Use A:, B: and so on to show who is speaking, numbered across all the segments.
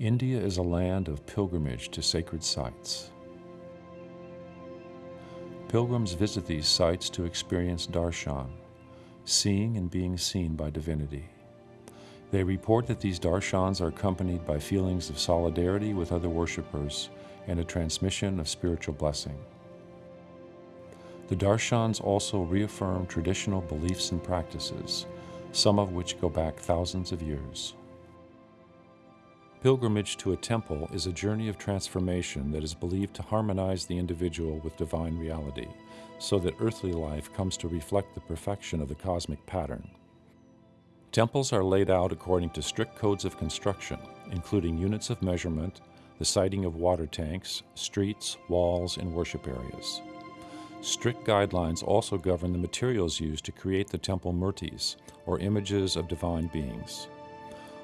A: India is a land of pilgrimage to sacred sites. Pilgrims visit these sites to experience darshan, seeing and being seen by divinity. They report that these darshans are accompanied by feelings of solidarity with other worshippers and a transmission of spiritual blessing. The darshans also reaffirm traditional beliefs and practices, some of which go back thousands of years. Pilgrimage to a temple is a journey of transformation that is believed to harmonize the individual with divine reality, so that earthly life comes to reflect the perfection of the cosmic pattern. Temples are laid out according to strict codes of construction, including units of measurement, the siting of water tanks, streets, walls, and worship areas. Strict guidelines also govern the materials used to create the temple murtis, or images of divine beings.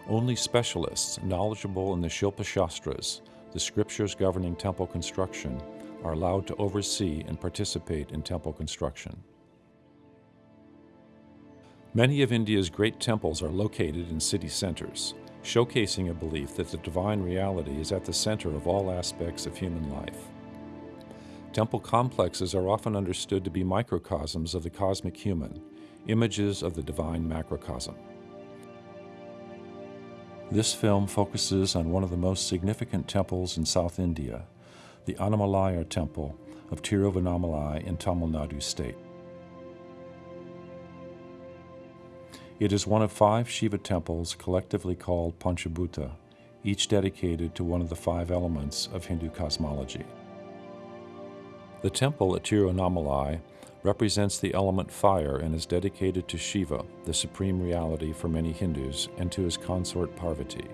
A: Only specialists knowledgeable in the Shilpa Shastras, the scriptures governing temple construction, are allowed to oversee and participate in temple construction. Many of India's great temples are located in city centers, showcasing a belief that the divine reality is at the center of all aspects of human life. Temple complexes are often understood to be microcosms of the cosmic human, images of the divine macrocosm. This film focuses on one of the most significant temples in South India, the Annamalai Temple of Tiruvannamalai in Tamil Nadu state. It is one of five Shiva temples collectively called Panchabhuta, each dedicated to one of the five elements of Hindu cosmology. The temple at Tiruvannamalai represents the element fire and is dedicated to Shiva, the supreme reality for many Hindus, and to his consort Parvati.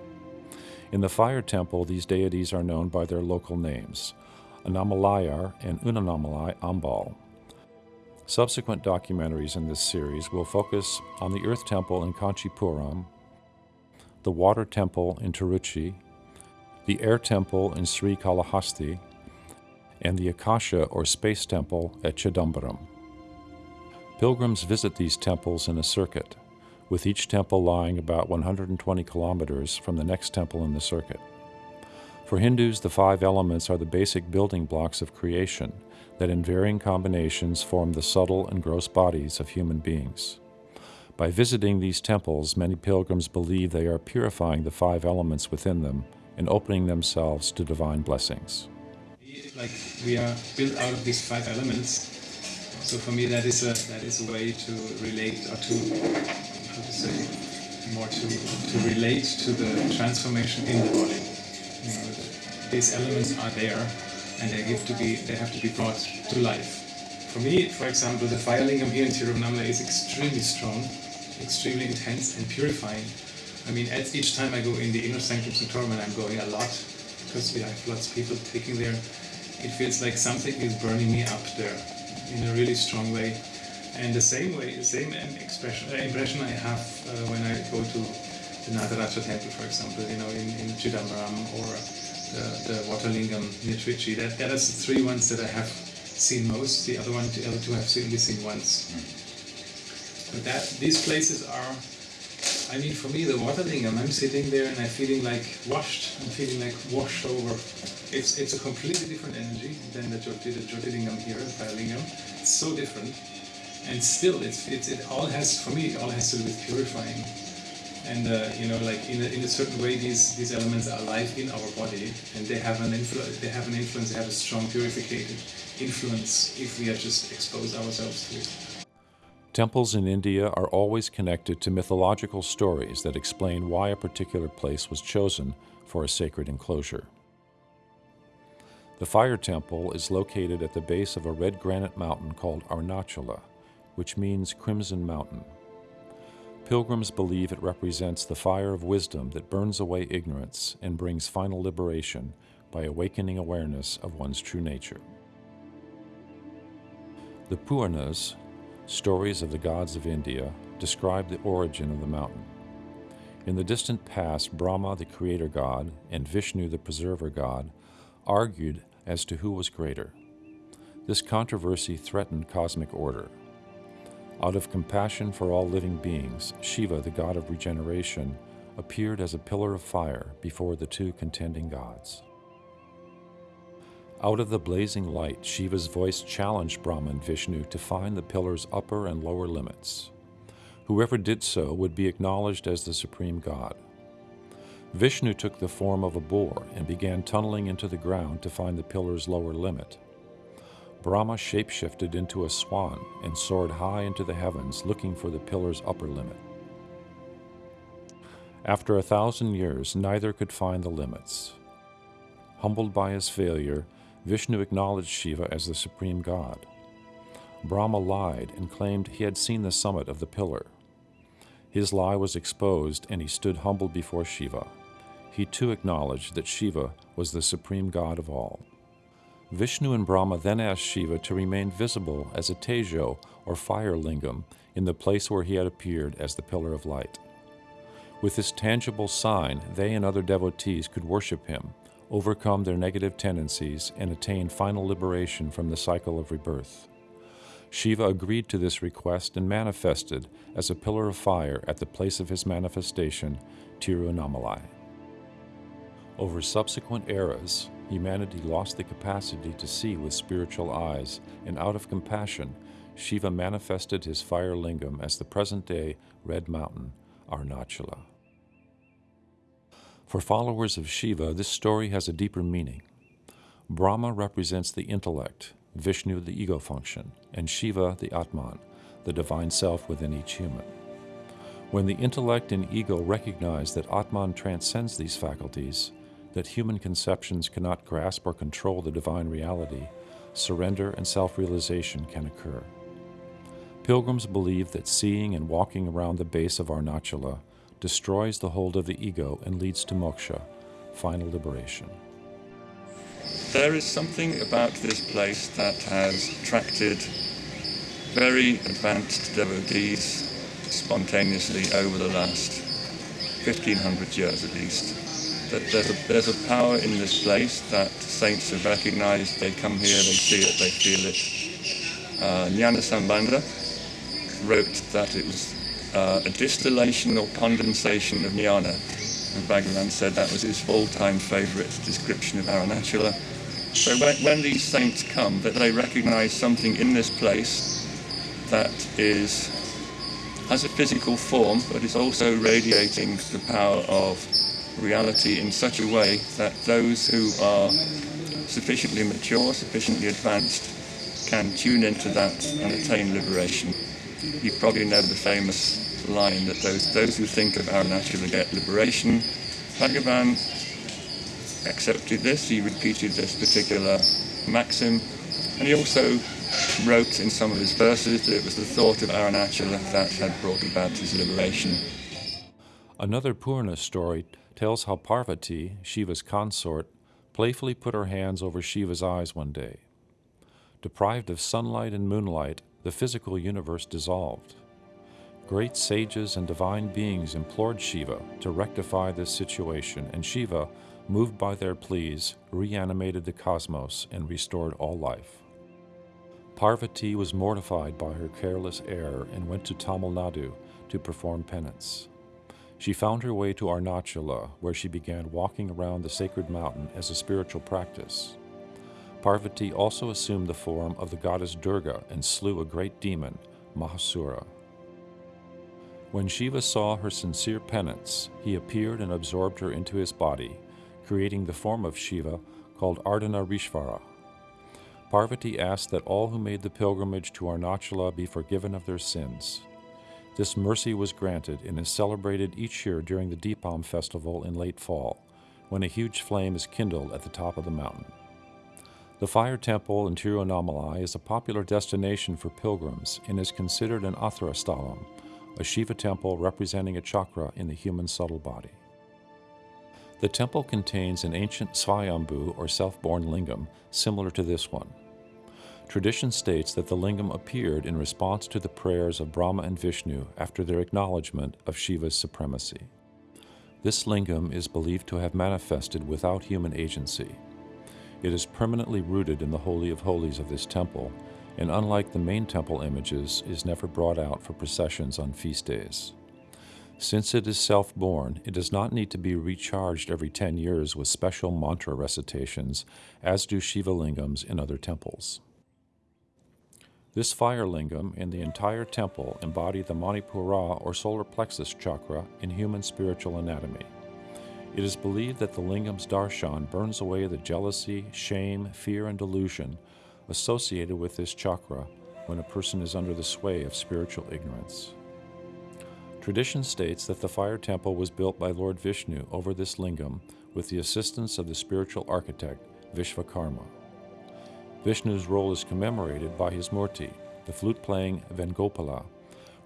A: In the fire temple, these deities are known by their local names, Annamalayar and Unnamalai Ambal. Subsequent documentaries in this series will focus on the Earth Temple in Kanchipuram, the Water Temple in Tiruchi, the Air Temple in Sri Kalahasti, and the Akasha or Space Temple at Chidambaram. Pilgrims visit these temples in a circuit, with each temple lying about 120 kilometers from the next temple in the circuit. For Hindus, the five elements are the basic building blocks of creation that in varying combinations form the subtle and gross bodies of human beings. By visiting these temples, many pilgrims believe they are purifying the five elements within them and opening themselves to divine blessings.
B: Like we are built out of these five elements, so for me, that is a that is a way to relate or to how to say more to to relate to the transformation in the body. You know, these elements are there, and they have to be they have to be brought to life. For me, for example, the fire lingam here in Tiruvannamalai is extremely strong, extremely intense and purifying. I mean, at each time I go in the inner sanctum sanctorum, and I'm going a lot because we have lots of people taking there, it feels like something is burning me up there in a really strong way. And the same way, the same expression, uh, impression I have uh, when I go to the Nataraja temple, for example, you know, in, in Chidambaram or the, the Waterlingam near Trichy. That, that is the three ones that I have seen most. The other one, the other two I've only seen once. But that these places are, I mean, for me, the Waterlingam, I'm sitting there and I'm feeling like washed. I'm feeling like washed over it's it's a completely different energy than the Jyoti, the Jyotirlingam here, Firelingam. It's so different, and still, it's, it's it all has for me it all has to do with purifying, and uh, you know, like in a, in a certain way, these these elements are alive in our body, and they have an influence. They have an influence. They have a strong purificated influence if we are just expose ourselves to it.
A: Temples in India are always connected to mythological stories that explain why a particular place was chosen for a sacred enclosure. The fire temple is located at the base of a red granite mountain called Arunachala, which means Crimson Mountain. Pilgrims believe it represents the fire of wisdom that burns away ignorance and brings final liberation by awakening awareness of one's true nature. The Puranas, stories of the gods of India, describe the origin of the mountain. In the distant past, Brahma, the creator god, and Vishnu, the preserver god, argued as to who was greater. This controversy threatened cosmic order. Out of compassion for all living beings, Shiva, the god of regeneration, appeared as a pillar of fire before the two contending gods. Out of the blazing light, Shiva's voice challenged Brahma and Vishnu to find the pillar's upper and lower limits. Whoever did so would be acknowledged as the supreme god. Vishnu took the form of a boar and began tunneling into the ground to find the pillar's lower limit. Brahma shapeshifted into a swan and soared high into the heavens looking for the pillar's upper limit. After a thousand years, neither could find the limits. Humbled by his failure, Vishnu acknowledged Shiva as the supreme god. Brahma lied and claimed he had seen the summit of the pillar. His lie was exposed and he stood humbled before Shiva. He too acknowledged that Shiva was the supreme god of all. Vishnu and Brahma then asked Shiva to remain visible as a tejo or fire lingam in the place where he had appeared as the pillar of light. With this tangible sign, they and other devotees could worship him, overcome their negative tendencies, and attain final liberation from the cycle of rebirth. Shiva agreed to this request and manifested as a pillar of fire at the place of his manifestation, Tiruvannamalai. Over subsequent eras, humanity lost the capacity to see with spiritual eyes, and out of compassion, Shiva manifested his fire lingam as the present day Red Mountain, Arunachala. For followers of Shiva, this story has a deeper meaning. Brahma represents the intellect, Vishnu the ego function, and Shiva the Atman, the divine self within each human. When the intellect and ego recognize that Atman transcends these faculties, that human conceptions cannot grasp or control the divine reality, surrender and self realization can occur. Pilgrims believe that seeing and walking around the base of Arunachala destroys the hold of the ego and leads to moksha, final liberation.
C: There is something about this place that has attracted very advanced devotees spontaneously over the last 1500 years at least. That there's a, there's a power in this place that saints have recognized. They come here, they see it, they feel it. Uh, Jnana wrote that it was uh, a distillation or condensation of jnana. And Bhagavan said that was his all-time favorite description of Arunachala. So when, when these saints come, that they recognize something in this place that is has a physical form, but is also radiating the power of reality in such a way that those who are sufficiently mature, sufficiently advanced, can tune into that and attain liberation. You probably know the famous line that those, those who think of Arunachala get liberation. Bhagavan accepted this, he repeated this particular maxim, and he also wrote in some of his verses that it was the thought of Arunachala that had brought about his liberation.
A: Another Purana story tells how Parvati, Shiva's consort, playfully put her hands over Shiva's eyes one day. Deprived of sunlight and moonlight, the physical universe dissolved. Great sages and divine beings implored Shiva to rectify this situation, and Shiva, moved by their pleas, reanimated the cosmos and restored all life. Parvati was mortified by her careless error and went to Tamil Nadu to perform penance. She found her way to Arunachala, where she began walking around the sacred mountain as a spiritual practice. Parvati also assumed the form of the goddess Durga and slew a great demon, Mahishasura. When Shiva saw her sincere penance, he appeared and absorbed her into his body, creating the form of Shiva called Ardhanarishvara. Parvati asked that all who made the pilgrimage to Arunachala be forgiven of their sins. This mercy was granted and is celebrated each year during the Deepam festival in late fall, when a huge flame is kindled at the top of the mountain. The Fire Temple in Tiruvannamalai is a popular destination for pilgrims and is considered an Athara Sthalam, a Shiva temple representing a chakra in the human subtle body. The temple contains an ancient Svayambhu or self-born lingam similar to this one. Tradition states that the lingam appeared in response to the prayers of Brahma and Vishnu after their acknowledgement of Shiva's supremacy. This lingam is believed to have manifested without human agency. It is permanently rooted in the Holy of Holies of this temple, and unlike the main temple images, is never brought out for processions on feast days. Since it is self born, it does not need to be recharged every 10 years with special mantra recitations, as do Shiva lingams in other temples. This fire lingam and the entire temple embody the Manipura or solar plexus chakra in human spiritual anatomy. It is believed that the lingam's darshan burns away the jealousy, shame, fear, and delusion associated with this chakra when a person is under the sway of spiritual ignorance. Tradition states that the fire temple was built by Lord Vishnu over this lingam with the assistance of the spiritual architect Vishvakarma. Vishnu's role is commemorated by his murti, the flute playing Venugopala,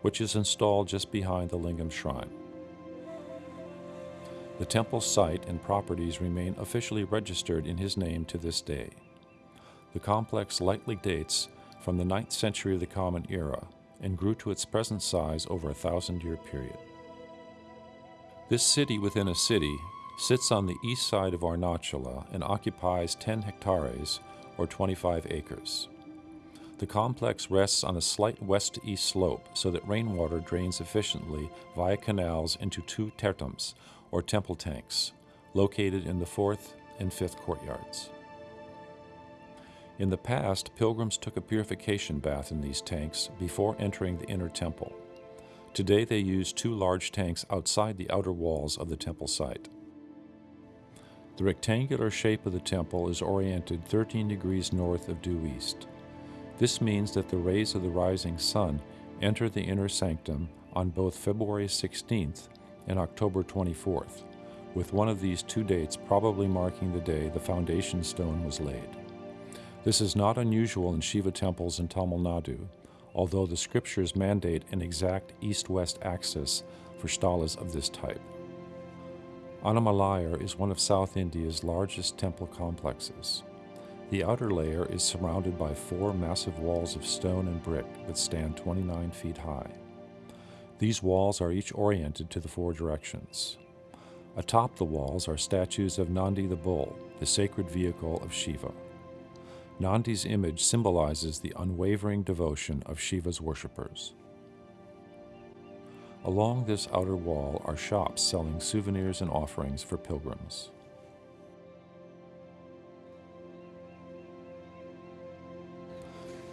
A: which is installed just behind the lingam shrine. The temple's site and properties remain officially registered in his name to this day. The complex likely dates from the 9th century of the Common Era and grew to its present size over a thousand year period. This city within a city sits on the east side of Arunachala and occupies 10 hectares or 25 acres. The complex rests on a slight west to east slope so that rainwater drains efficiently via canals into two tirthams, or temple tanks, located in the fourth and fifth courtyards. In the past, pilgrims took a purification bath in these tanks before entering the inner temple. Today they use two large tanks outside the outer walls of the temple site. The rectangular shape of the temple is oriented 13 degrees north of due east. This means that the rays of the rising sun enter the inner sanctum on both February 16th and October 24th, with one of these two dates probably marking the day the foundation stone was laid. This is not unusual in Shiva temples in Tamil Nadu, although the scriptures mandate an exact east-west axis for stalas of this type. Annamalai is one of South India's largest temple complexes. The outer layer is surrounded by four massive walls of stone and brick that stand 29 feet high. These walls are each oriented to the four directions. Atop the walls are statues of Nandi the bull, the sacred vehicle of Shiva. Nandi's image symbolizes the unwavering devotion of Shiva's worshippers. Along this outer wall are shops selling souvenirs and offerings for pilgrims.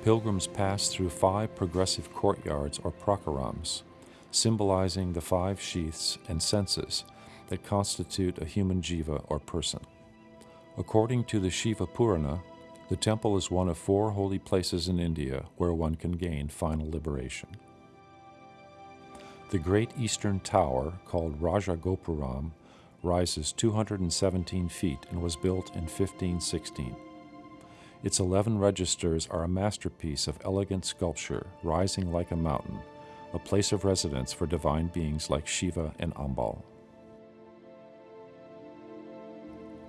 A: Pilgrims pass through five progressive courtyards or prakarams, symbolizing the five sheaths and senses that constitute a human jiva or person. According to the Shiva Purana, the temple is one of four holy places in India where one can gain final liberation. The Great Eastern Tower, called Raja Gopuram, rises 217 feet and was built in 1516. Its 11 registers are a masterpiece of elegant sculpture rising like a mountain, a place of residence for divine beings like Shiva and Ambal.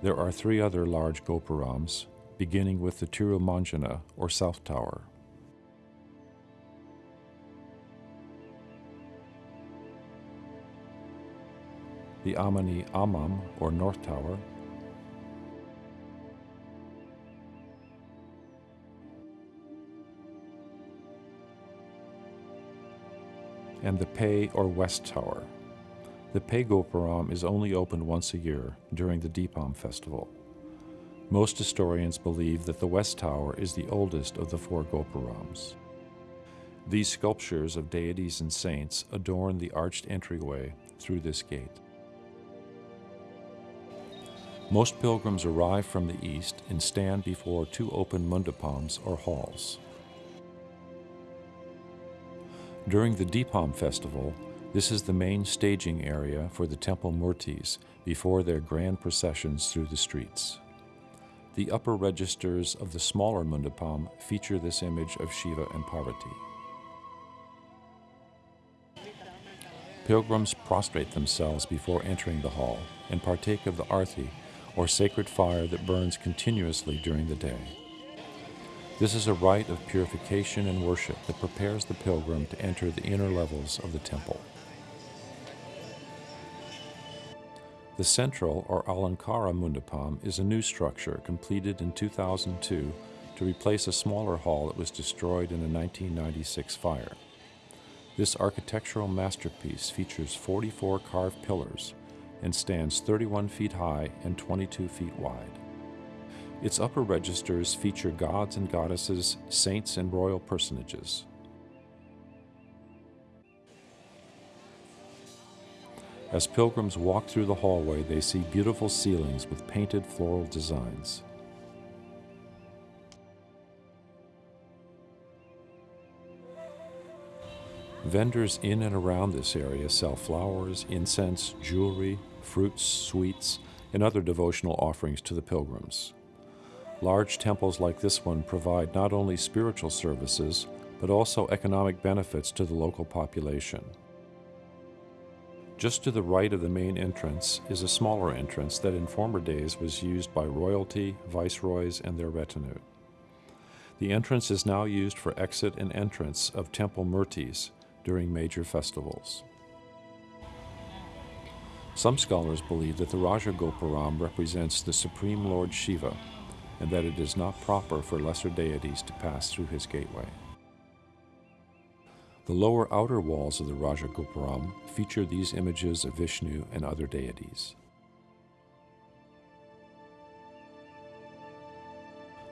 A: There are three other large Gopurams, beginning with the Tirumanjana or South Tower. The Ammani Ammal or North Tower, and the Pei or West Tower. The Pei Gopuram is only opened once a year during the Deepam festival. Most historians believe that the West Tower is the oldest of the four Gopurams. These sculptures of deities and saints adorn the arched entryway through this gate. Most pilgrims arrive from the east and stand before two open mandapams or halls. During the Deepam festival, this is the main staging area for the temple murtis before their grand processions through the streets. The upper registers of the smaller Mundapam feature this image of Shiva and Parvati. Pilgrims prostrate themselves before entering the hall and partake of the arti, or sacred fire that burns continuously during the day. This is a rite of purification and worship that prepares the pilgrim to enter the inner levels of the temple. The central or Alankara Mundapam is a new structure completed in 2002 to replace a smaller hall that was destroyed in a 1996 fire. This architectural masterpiece features 44 carved pillars and stands 31 feet high and 22 feet wide. Its upper registers feature gods and goddesses, saints, and royal personages. As pilgrims walk through the hallway, they see beautiful ceilings with painted floral designs. Vendors in and around this area sell flowers, incense, jewelry, fruits, sweets, and other devotional offerings to the pilgrims. Large temples like this one provide not only spiritual services, but also economic benefits to the local population. Just to the right of the main entrance is a smaller entrance that in former days was used by royalty, viceroys, and their retinue. The entrance is now used for exit and entrance of temple murtis during major festivals. Some scholars believe that the Rajagopuram represents the Supreme Lord Shiva and that it is not proper for lesser deities to pass through his gateway. The lower outer walls of the Rajagopuram feature these images of Vishnu and other deities.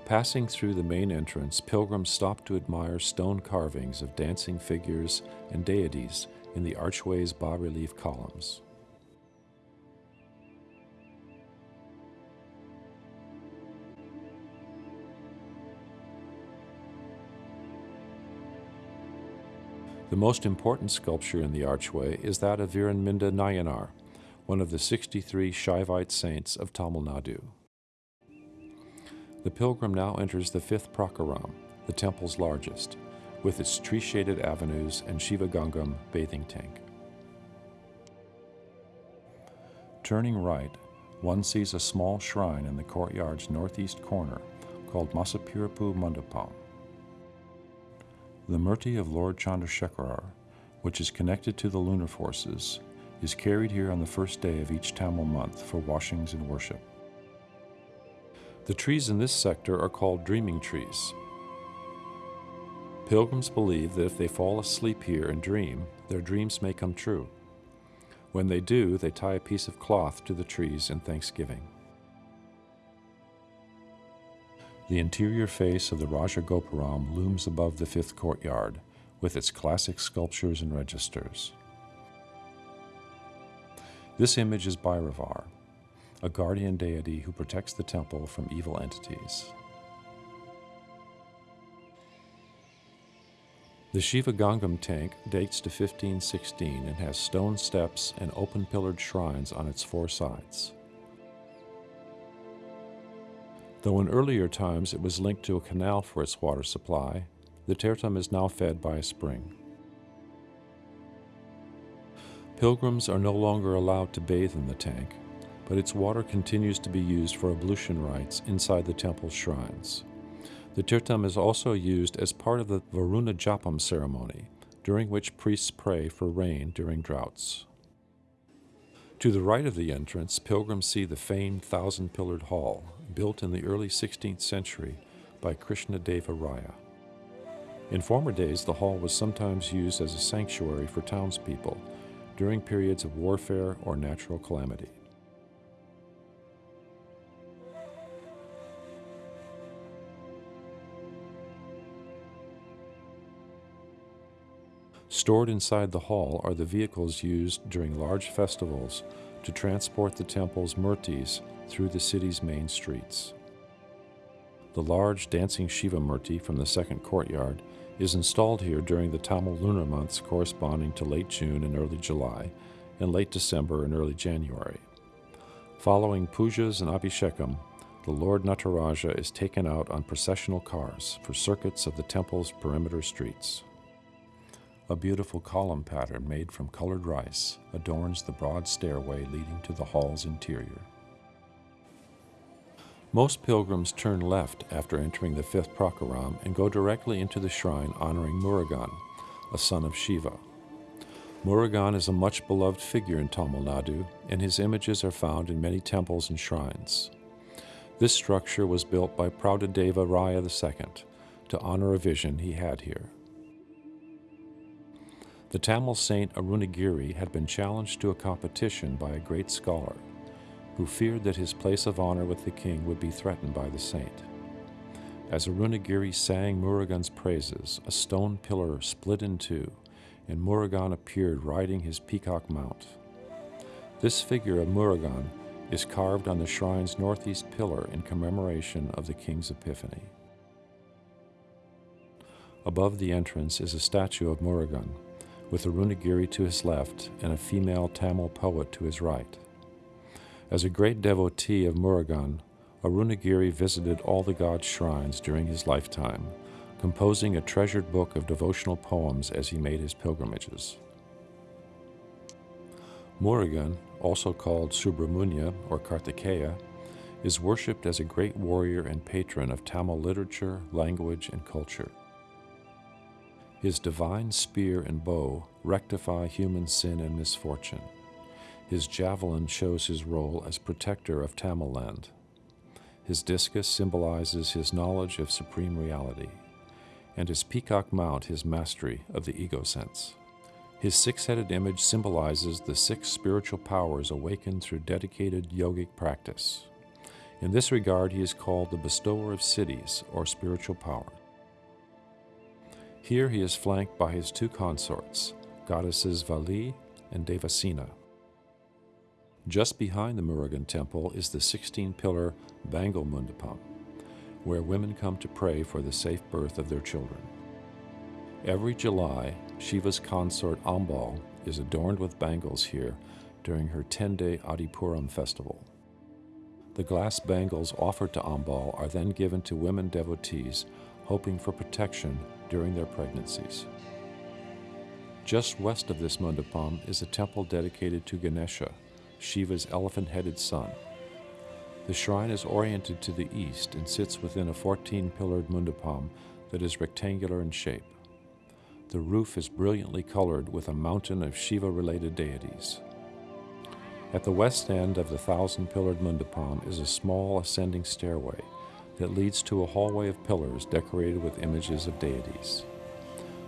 A: Passing through the main entrance, pilgrims stop to admire stone carvings of dancing figures and deities in the archway's bas-relief columns. The most important sculpture in the archway is that of Viranminda Nayanar, one of the 63 Shaivite saints of Tamil Nadu. The pilgrim now enters the fifth prakaram, the temple's largest, with its tree-shaded avenues and Shiva Gangam bathing tank. Turning right, one sees a small shrine in the courtyard's northeast corner called Masapirapu Mandapam. The Murti of Lord Chandrasekharar, which is connected to the lunar forces, is carried here on the first day of each Tamil month for washings and worship. The trees in this sector are called dreaming trees. Pilgrims believe that if they fall asleep here and dream, their dreams may come true. When they do, they tie a piece of cloth to the trees in thanksgiving. The interior face of the Rajagopuram looms above the fifth courtyard, with its classic sculptures and registers. This image is Bhairavar, a guardian deity who protects the temple from evil entities. The Shiva Gangam tank dates to 1516 and has stone steps and open pillared shrines on its four sides though in earlier times it was linked to a canal for its water supply, the Tirtham is now fed by a spring. Pilgrims are no longer allowed to bathe in the tank, but its water continues to be used for ablution rites inside the temple shrines. The Tirtham is also used as part of the Varuna Japam ceremony, during which priests pray for rain during droughts. To the right of the entrance, pilgrims see the famed thousand pillared hall, built in the early 16th century by Krishna Deva Raya. In former days, the hall was sometimes used as a sanctuary for townspeople during periods of warfare or natural calamity. Stored inside the hall are the vehicles used during large festivals to transport the temple's murtis through the city's main streets. The large dancing Shiva Murti from the second courtyard is installed here during the Tamil lunar months corresponding to late June and early July, and late December and early January. Following pujas and abhishekam, the Lord Nataraja is taken out on processional cars for circuits of the temple's perimeter streets. A beautiful column pattern made from colored rice adorns the broad stairway leading to the hall's interior. Most pilgrims turn left after entering the fifth prakaram and go directly into the shrine honoring Murugan, a son of Shiva. Murugan is a much beloved figure in Tamil Nadu, and his images are found in many temples and shrines. This structure was built by Praudadeva Raya II to honor a vision he had here. The Tamil saint Arunagiri had been challenged to a competition by a great scholar who feared that his place of honor with the king would be threatened by the saint. As Arunagiri sang Murugan's praises, a stone pillar split in two, and Murugan appeared riding his peacock mount. This figure of Murugan is carved on the shrine's northeast pillar in commemoration of the king's epiphany. Above the entrance is a statue of Murugan, with Arunagiri to his left and a female Tamil poet to his right. As a great devotee of Murugan, Arunagiri visited all the god's shrines during his lifetime, composing a treasured book of devotional poems as he made his pilgrimages. Murugan, also called Subramunya or Kartikeya, is worshipped as a great warrior and patron of Tamil literature, language, and culture. His divine spear and bow rectify human sin and misfortune. His javelin shows his role as protector of Tamil land. His discus symbolizes his knowledge of supreme reality, and his peacock mount his mastery of the ego sense. His six headed image symbolizes the six spiritual powers awakened through dedicated yogic practice. In this regard, he is called the bestower of siddhis or spiritual power. Here he is flanked by his two consorts, goddesses Valli and Devasena. Just behind the Murugan temple is the 16 pillar Bangal Mundapam, where women come to pray for the safe birth of their children. Every July, Shiva's consort Ambal is adorned with bangles here during her 10 day Adipuram festival. The glass bangles offered to Ambal are then given to women devotees hoping for protection during their pregnancies. Just west of this mandapam is a temple dedicated to Ganesha, Shiva's elephant headed son. The shrine is oriented to the east and sits within a 14 pillared mandapam that is rectangular in shape. The roof is brilliantly colored with a mountain of Shiva related deities. At the west end of the thousand pillared mandapam is a small ascending stairway that leads to a hallway of pillars decorated with images of deities.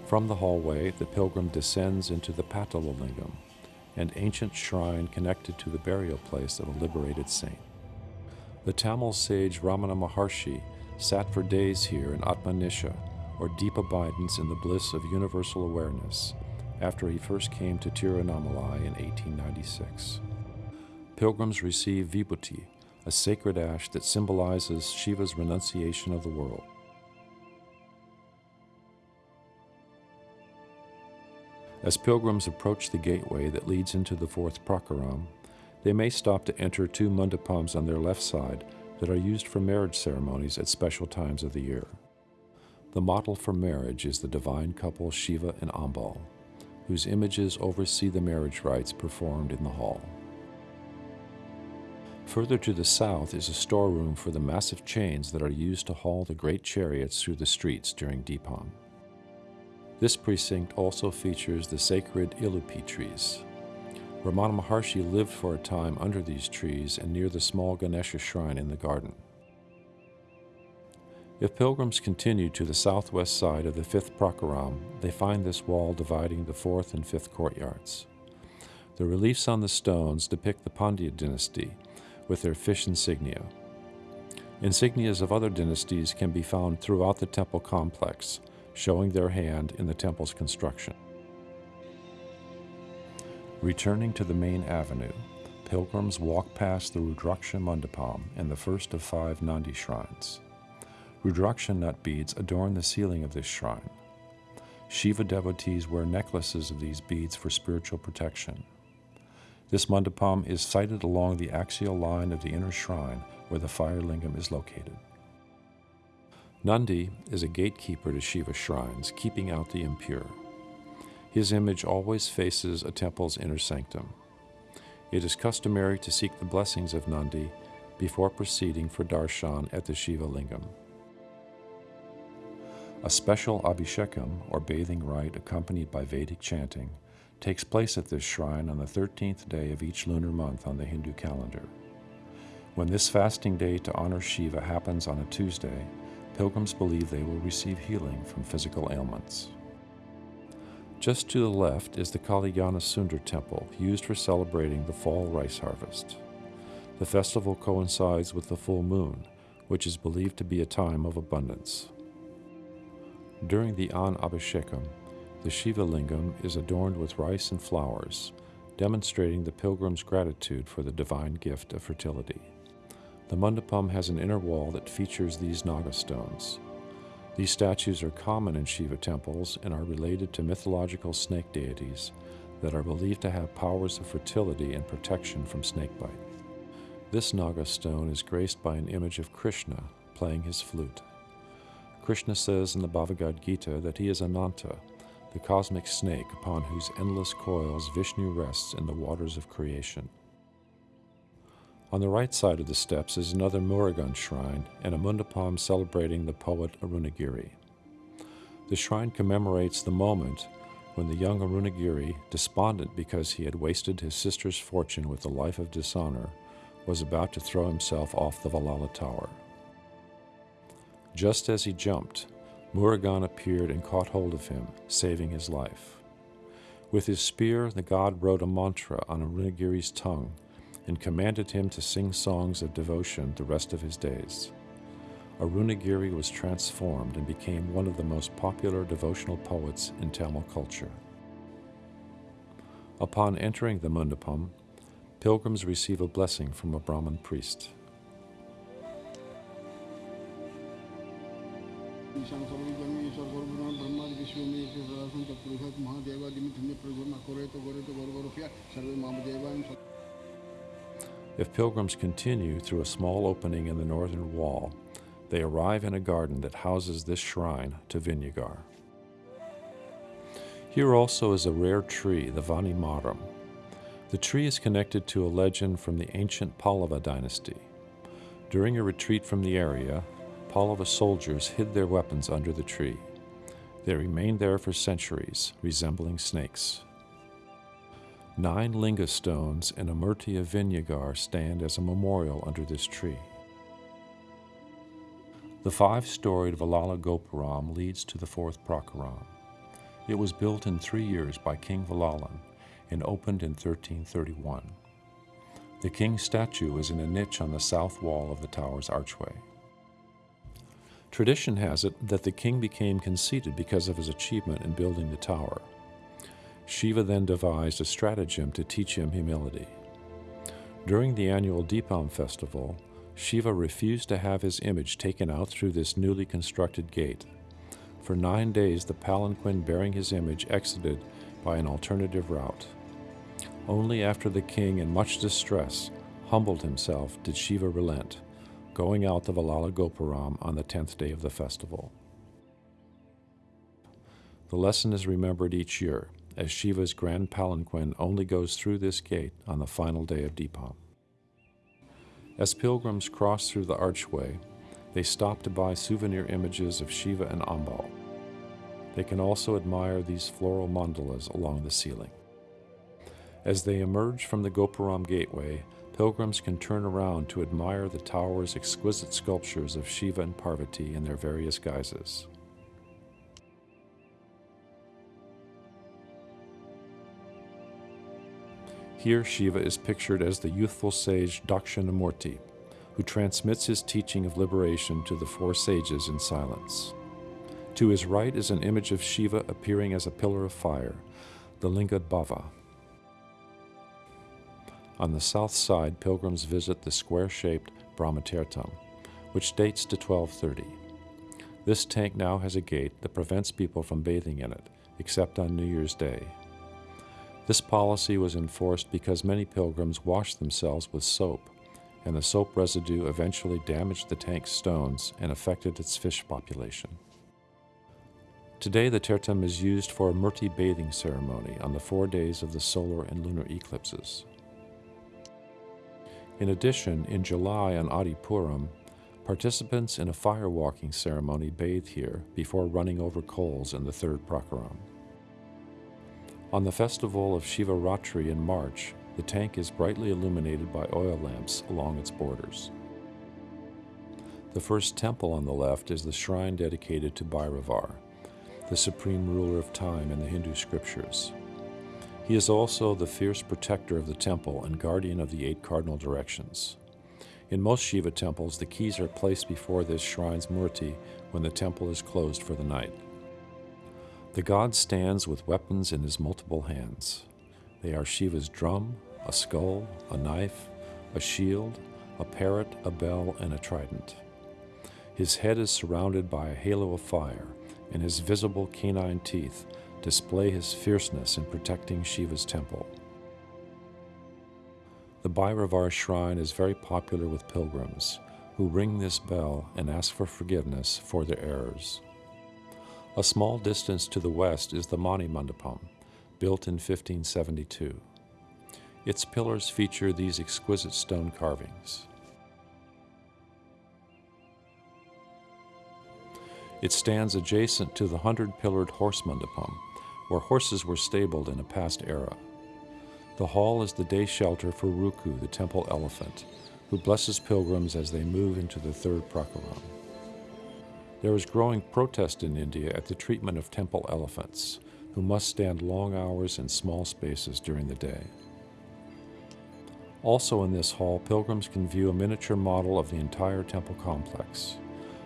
A: From the hallway, the pilgrim descends into the Patala an ancient shrine connected to the burial place of a liberated saint. The Tamil sage Ramana Maharshi sat for days here in Atmanishta, or deep abidance in the bliss of universal awareness, after he first came to Tiruvannamalai in 1896. Pilgrims receive vibhuti, a sacred ash that symbolizes Shiva's renunciation of the world. As pilgrims approach the gateway that leads into the fourth prakaram, they may stop to enter two mandapams on their left side that are used for marriage ceremonies at special times of the year. The model for marriage is the divine couple Shiva and Ambal, whose images oversee the marriage rites performed in the hall. Further to the south is a storeroom for the massive chains that are used to haul the great chariots through the streets during Deepam. This precinct also features the sacred Ilupi trees. Ramana Maharshi lived for a time under these trees and near the small Ganesha shrine in the garden. If pilgrims continue to the southwest side of the fifth prakaram, they find this wall dividing the fourth and fifth courtyards. The reliefs on the stones depict the Pandya dynasty with their fish insignia. Insignias of other dynasties can be found throughout the temple complex, showing their hand in the temple's construction. Returning to the main avenue, pilgrims walk past the Rudraksha Mandapam and the first of five Nandi shrines. Rudraksha nut beads adorn the ceiling of this shrine. Shiva devotees wear necklaces of these beads for spiritual protection. This mandapam is sited along the axial line of the inner shrine where the fire lingam is located. Nandi is a gatekeeper to Shiva shrines, keeping out the impure. His image always faces a temple's inner sanctum. It is customary to seek the blessings of Nandi before proceeding for darshan at the Shiva lingam. A special abhishekam, or bathing rite accompanied by Vedic chanting, takes place at this shrine on the 13th day of each lunar month on the Hindu calendar. When this fasting day to honor Shiva happens on a Tuesday, pilgrims believe they will receive healing from physical ailments. Just to the left is the Kalyana Sundar temple, used for celebrating the fall rice harvest. The festival coincides with the full moon, which is believed to be a time of abundance. During the Annabhishekam, the Shiva Lingam is adorned with rice and flowers, demonstrating the pilgrim's gratitude for the divine gift of fertility. The mandapam has an inner wall that features these Naga stones. These statues are common in Shiva temples and are related to mythological snake deities that are believed to have powers of fertility and protection from snakebite. This Naga stone is graced by an image of Krishna playing his flute. Krishna says in the Bhagavad Gita that he is Ananta, the cosmic snake upon whose endless coils Vishnu rests in the waters of creation. On the right side of the steps is another Murugan shrine and a mundapam celebrating the poet Arunagiri. The shrine commemorates the moment when the young Arunagiri, despondent because he had wasted his sister's fortune with a life of dishonor, was about to throw himself off the Valala tower. Just as he jumped, Murugan appeared and caught hold of him, saving his life. With his spear, the god wrote a mantra on Arunagiri's tongue and commanded him to sing songs of devotion the rest of his days. Arunagiri was transformed and became one of the most popular devotional poets in Tamil culture. Upon entering the Mundapam, pilgrims receive a blessing from a Brahmin priest.
D: Ishan ईश्वर प्रगुण सर्वे
A: If pilgrims continue through a small opening in the northern wall, they arrive in a garden that houses this shrine to Vinayagar. Here also is a rare tree, the Vanimaram. The tree is connected to a legend from the ancient Pallava dynasty. During a retreat from the area, Pallava soldiers hid their weapons under the tree. They remained there for centuries, resembling snakes. Nine linga stones and a murti of Vinayagar stand as a memorial under this tree. The five storied Valala Gopuram leads to the fourth Prakaram. It was built in three years by King Valalan and opened in 1331. The king's statue is in a niche on the south wall of the tower's archway. Tradition has it that the king became conceited because of his achievement in building the tower. Shiva then devised a stratagem to teach him humility. During the annual Deepam festival, Shiva refused to have his image taken out through this newly constructed gate. For nine days, the palanquin bearing his image exited by an alternative route. Only after the king, in much distress, humbled himself did Shiva relent going out the Valala Gopuram on the tenth day of the festival. The lesson is remembered each year, as Shiva's grand palanquin only goes through this gate on the final day of Deepam. As pilgrims cross through the archway, they stop to buy souvenir images of Shiva and Ambal. They can also admire these floral mandalas along the ceiling. As they emerge from the Gopuram gateway, pilgrims can turn around to admire the tower's exquisite sculptures of Shiva and Parvati in their various guises. Here, Shiva is pictured as the youthful sage Dakshinamurti, who transmits his teaching of liberation to the four sages in silence. To his right is an image of Shiva appearing as a pillar of fire, the Lingadbhava. On the south side, pilgrims visit the square shaped Brahmatirtham, which dates to 1230. This tank now has a gate that prevents people from bathing in it, except on New Year's Day. This policy was enforced because many pilgrims washed themselves with soap, and the soap residue eventually damaged the tank's stones and affected its fish population. Today, the Tirtham is used for a Murti bathing ceremony on the four days of the solar and lunar eclipses. In addition, in July on Adipuram, participants in a fire walking ceremony bathe here before running over coals in the third Prakaram. On the festival of Shivaratri in March, the tank is brightly illuminated by oil lamps along its borders. The first temple on the left is the shrine dedicated to Bhairavar. the supreme ruler of time in the Hindu scriptures. He is also the fierce protector of the temple and guardian of the eight cardinal directions. In most Shiva temples, the keys are placed before this shrine's murti when the temple is closed for the night. The god stands with weapons in his multiple hands. They are Shiva's drum, a skull, a knife, a shield, a parrot, a bell, and a trident. His head is surrounded by a halo of fire, and his visible canine teeth display his fierceness in protecting Shiva's temple. The Bhairavar shrine is very popular with pilgrims who ring this bell and ask for forgiveness for their errors. A small distance to the west is the Mani Mandapam, built in 1572. Its pillars feature these exquisite stone carvings. It stands adjacent to the hundred pillared horse mandapam, where horses were stabled in a past era. The hall is the day shelter for Ruku, the temple elephant, who blesses pilgrims as they move into the third prakaram. There is growing protest in India at the treatment of temple elephants, who must stand long hours in small spaces during the day. Also in this hall, pilgrims can view a miniature model of the entire temple complex.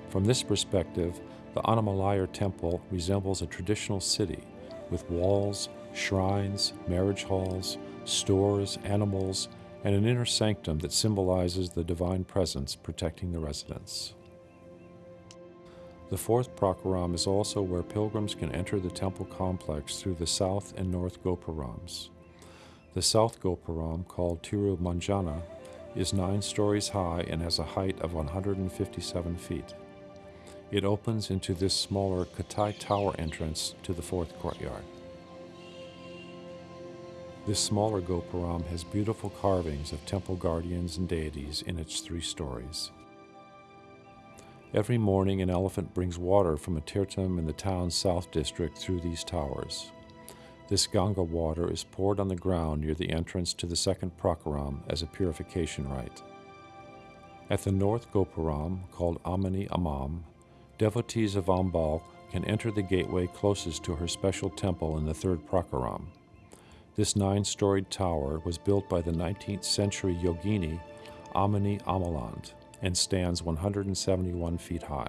A: From this perspective, the Annamalai temple resembles a traditional city with walls, shrines, marriage halls, stores, animals, and an inner sanctum that symbolizes the divine presence protecting the residents. The fourth prakaram is also where pilgrims can enter the temple complex through the south and north gopurams. The south gopuram, called Tirumanjana, is nine stories high and has a height of 157 feet. It opens into this smaller Katai Tower entrance to the fourth courtyard. This smaller Gopuram has beautiful carvings of temple guardians and deities in its three stories. Every morning, an elephant brings water from a tirtham in the town's south district through these towers. This Ganga water is poured on the ground near the entrance to the second prakaram as a purification rite. At the north Gopuram, called Ammani Ammal, devotees of Ambal can enter the gateway closest to her special temple in the third prakaram. This nine storied tower was built by the 19th century yogini Amani Amaland and stands 171 feet high.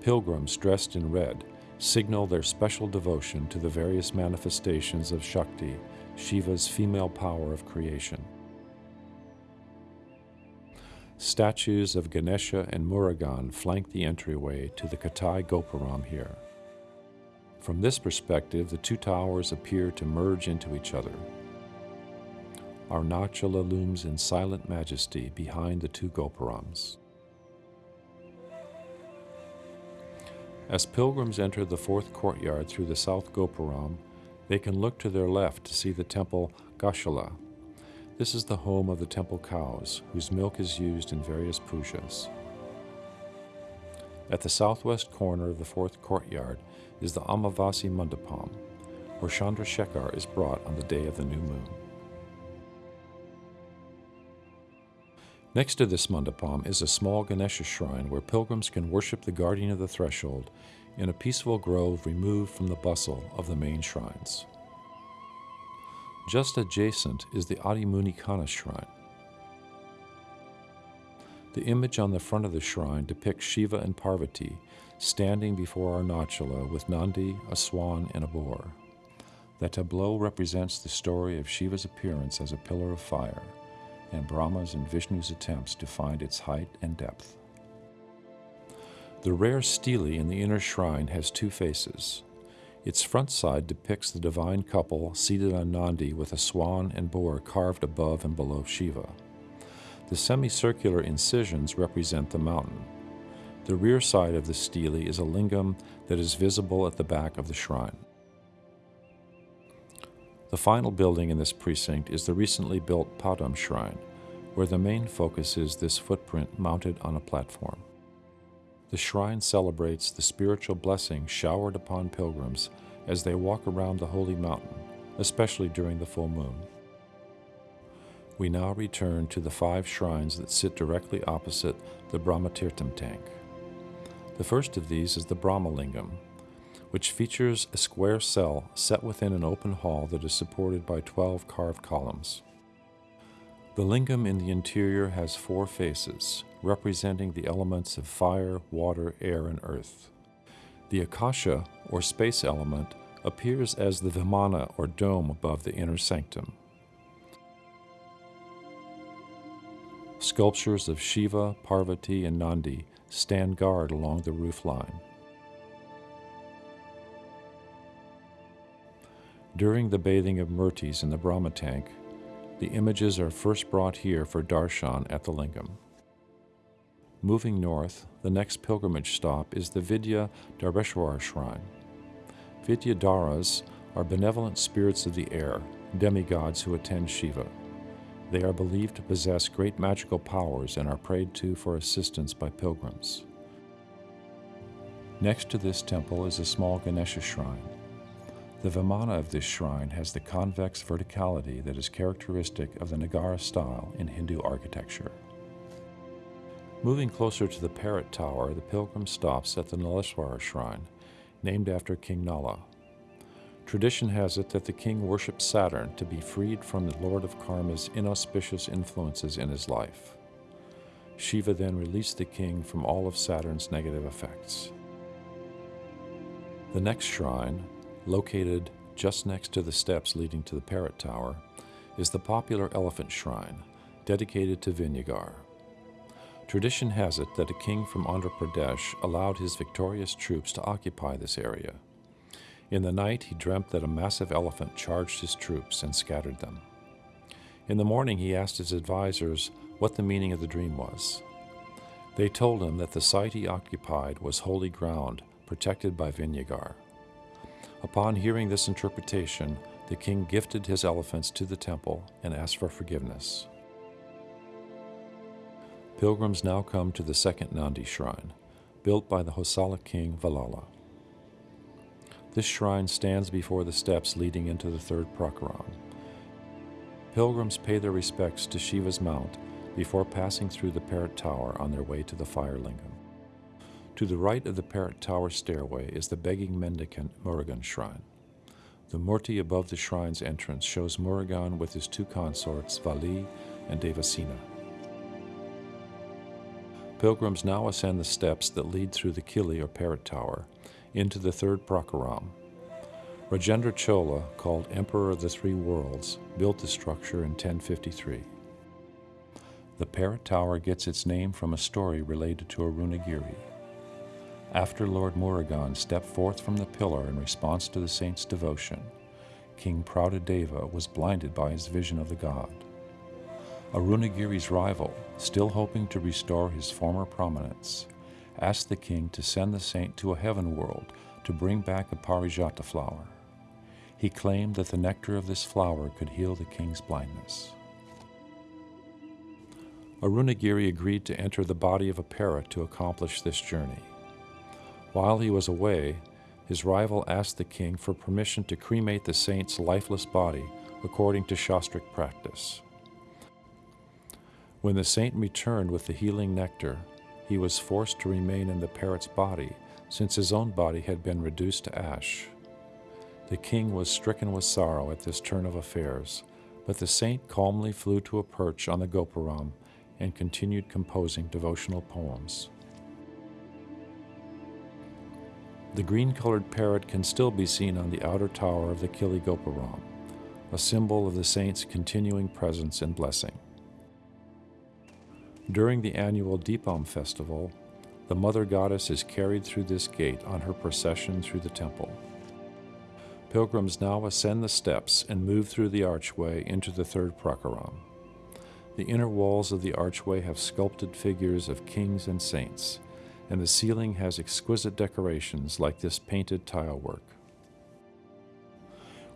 A: Pilgrims dressed in red signal their special devotion to the various manifestations of Shakti, Shiva's female power of creation. Statues of Ganesha and Murugan flank the entryway to the Katai Gopuram here. From this perspective, the two towers appear to merge into each other. Arunachala looms in silent majesty behind the two Gopurams. As pilgrims enter the fourth courtyard through the south Gopuram, they can look to their left to see the temple Goshala. This is the home of the temple cows, whose milk is used in various pujas. At the southwest corner of the fourth courtyard is the Amavasi Mandapam, where Chandrasekhar is brought on the day of the new moon. Next to this mandapam is a small Ganesha shrine where pilgrims can worship the guardian of the threshold in a peaceful grove removed from the bustle of the main shrines. Just adjacent is the Adi Kana shrine. The image on the front of the shrine depicts Shiva and Parvati standing before Arunachala with Nandi, a swan, and a boar. The tableau represents the story of Shiva's appearance as a pillar of fire and Brahma's and Vishnu's attempts to find its height and depth. The rare stele in the inner shrine has two faces. Its front side depicts the divine couple seated on Nandi with a swan and boar carved above and below Shiva. The semicircular incisions represent the mountain. The rear side of the stele is a lingam that is visible at the back of the shrine. The final building in this precinct is the recently built Padam Shrine, where the main focus is this footprint mounted on a platform. The shrine celebrates the spiritual blessing showered upon pilgrims as they walk around the holy mountain, especially during the full moon. we now return to the five shrines that sit directly opposite the Brahmatirtham tank. The first of these is the Brahmalingam, which features a square cell set within an open hall that is supported by 12 carved columns. The lingam in the interior has four faces, representing the elements of fire, water, air, and earth. The akasha, or space element, appears as the vimana, or dome, above the inner sanctum. Sculptures of Shiva, Parvati, and Nandi stand guard along the roof line. During the bathing of Murtis in the Brahma tank, the images are first brought here for darshan at the lingam. Moving north, the next pilgrimage stop is the Vidya Darbeshwar shrine. Vidya Dharas are benevolent spirits of the air, demigods who attend Shiva. They are believed to possess great magical powers and are prayed to for assistance by pilgrims. Next to this temple is a small Ganesha shrine. The Vimana of this shrine has the convex verticality that is characteristic of the Nagara style in Hindu architecture. Moving closer to the Parrot Tower, the pilgrim stops at the Naleswara shrine, named after King Nala. Tradition has it that the king worshipped Saturn to be freed from the Lord of Karma's inauspicious influences in his life. Shiva then released the king from all of Saturn's negative effects. The next shrine, located just next to the steps leading to the Parrot Tower, is the popular Elephant Shrine, dedicated to Vinayagar. Tradition has it that a king from Andhra Pradesh allowed his victorious troops to occupy this area. In the night, he dreamt that a massive elephant charged his troops and scattered them. In the morning, he asked his advisers what the meaning of the dream was. They told him that the site he occupied was holy ground, protected by Vinayagar. Upon hearing this interpretation, the king gifted his elephants to the temple and asked for forgiveness. Pilgrims now come to the second Nandi shrine, built by the Hoysala king Valala. This shrine stands before the steps leading into the third Prakaram. Pilgrims pay their respects to Shiva's mount before passing through the Parrot Tower on their way to the Fire Lingam. To the right of the Parrot Tower stairway is the begging mendicant Murugan shrine. The murti above the shrine's entrance shows Murugan with his two consorts, Valli and Devasena. Pilgrims now ascend the steps that lead through the Kili or Parrot Tower into the third Prakaram. Rajendra Chola, called Emperor of the Three Worlds, built the structure in 1053. The Parrot Tower gets its name from a story related to Arunagiri. After Lord Murugan stepped forth from the pillar in response to the saint's devotion, King Prabhudeva was blinded by his vision of the god. Arunagiri's rival, still hoping to restore his former prominence, asked the king to send the saint to a heaven world to bring back a parijata flower. He claimed that the nectar of this flower could heal the king's blindness. Arunagiri agreed to enter the body of a parrot to accomplish this journey. While he was away, his rival asked the king for permission to cremate the saint's lifeless body according to Shastric practice. When the saint returned with the healing nectar, he was forced to remain in the parrot's body, since his own body had been reduced to ash. The king was stricken with sorrow at this turn of affairs, but the saint calmly flew to a perch on the Gopuram and continued composing devotional poems. The green colored parrot can still be seen on the outer tower of the Kili Gopuram, a symbol of the saint's continuing presence and blessing. During the annual Deepam festival, the Mother Goddess is carried through this gate on her procession through the temple. Pilgrims now ascend the steps and move through the archway into the third prakaram. The inner walls of the archway have sculpted figures of kings and saints, and the ceiling has exquisite decorations like this painted tile work.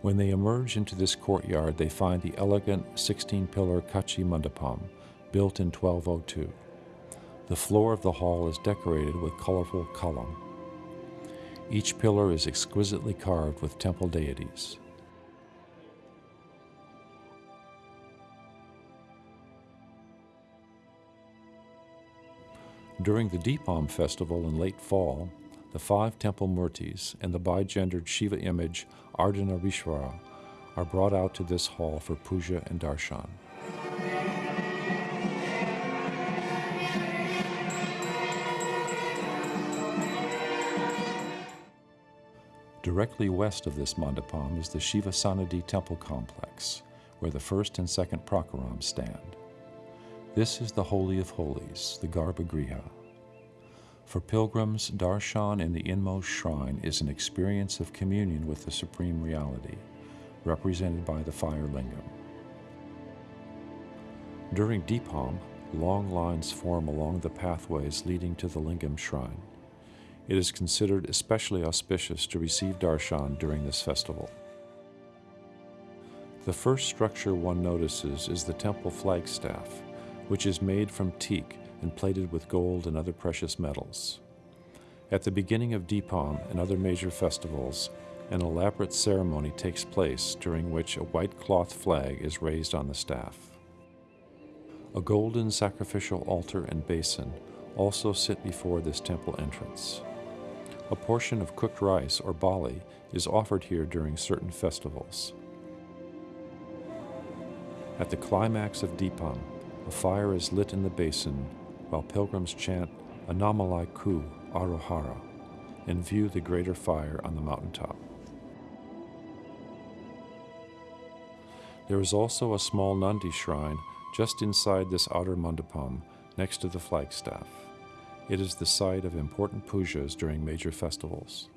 A: When they emerge into this courtyard, they find the elegant 16 pillar Kachi Mandapam, built in 1202. The floor of the hall is decorated with colorful column. Each pillar is exquisitely carved with temple deities. During the Deepam festival in late fall, the five temple murtis and the bigendered Shiva image Ardhanarishvara are brought out to this hall for puja and darshan. Directly west of this mandapam is the Shiva Sanadi temple complex, where the first and second prakarams stand. This is the Holy of Holies, the Garbhagriha. For pilgrims, darshan in the inmost shrine is an experience of communion with the Supreme Reality, represented by the fire lingam. During Deepam, long lines form along the pathways leading to the lingam shrine. It is considered especially auspicious to receive darshan during this festival. The first structure one notices is the temple flagstaff, which is made from teak and plated with gold and other precious metals. At the beginning of Deepam and other major festivals, an elaborate ceremony takes place during which a white cloth flag is raised on the staff. A golden sacrificial altar and basin also sit before this temple entrance. A portion of cooked rice or bali is offered here during certain festivals. At the climax of Deepam, a fire is lit in the basin while pilgrims chant Annamalai Ku Arohara and view the greater fire on the mountaintop. There is also a small Nandi shrine just inside this outer mandapam next to the flagstaff. It is the site of important pujas during major festivals.